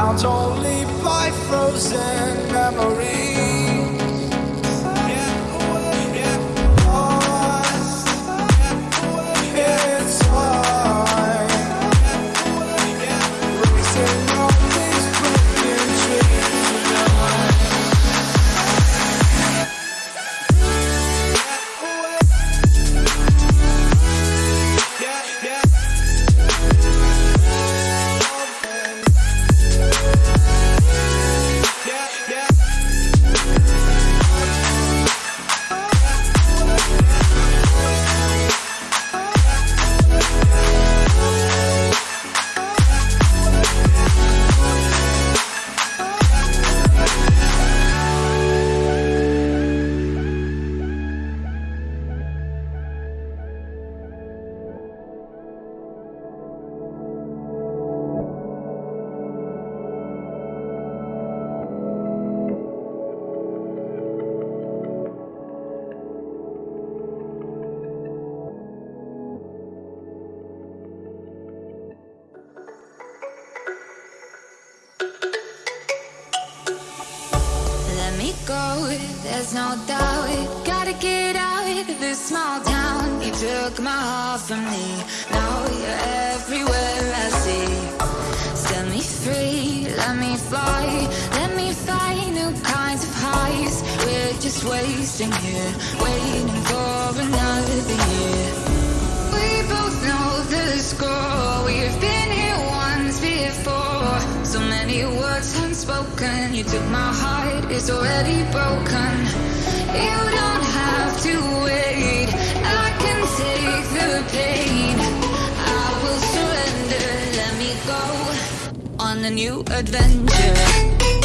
bound only by frozen memories. my heart from me. Now you're everywhere I see. Set me free, let me fly Let me find new kinds of highs. We're just wasting here Waiting for another year. We both know the score. We've been here once before. So many words unspoken. You took my heart, it's already broken. You don't have to wait on a new adventure.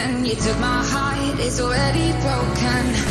broken. You took my heart, it's already broken.